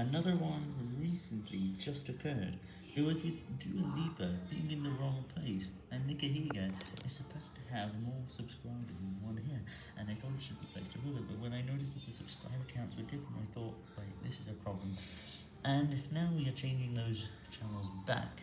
Another one recently just occurred. It was with Dua Lipa being in the wrong place, and Nigahiga is supposed to have more subscribers than one here, and I thought it should be placed above it, but when I noticed that the subscriber counts were different, I thought, wait, this is a problem. And now we are changing those channels back,